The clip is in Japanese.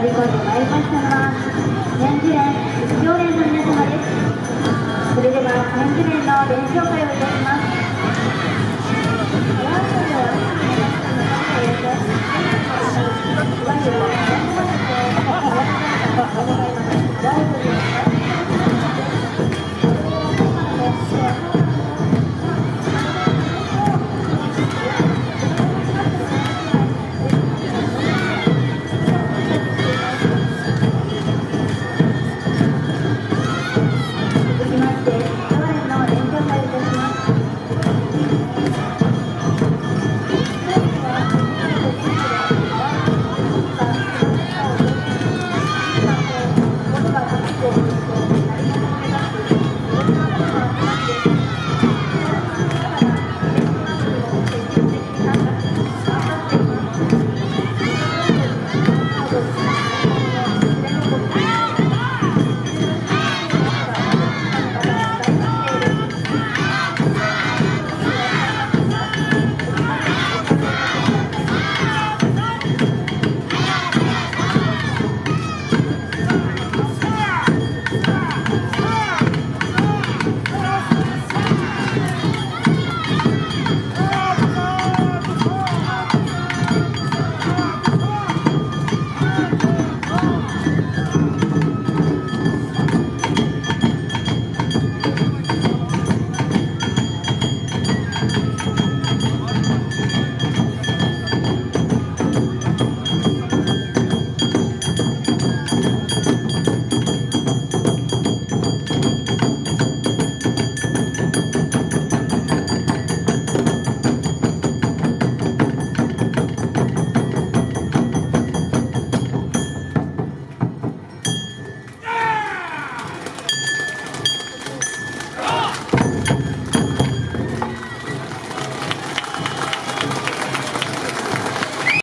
乗り越えてまいりましたのは年次連常連の皆様ですそれでは年次連の連強会をいたします。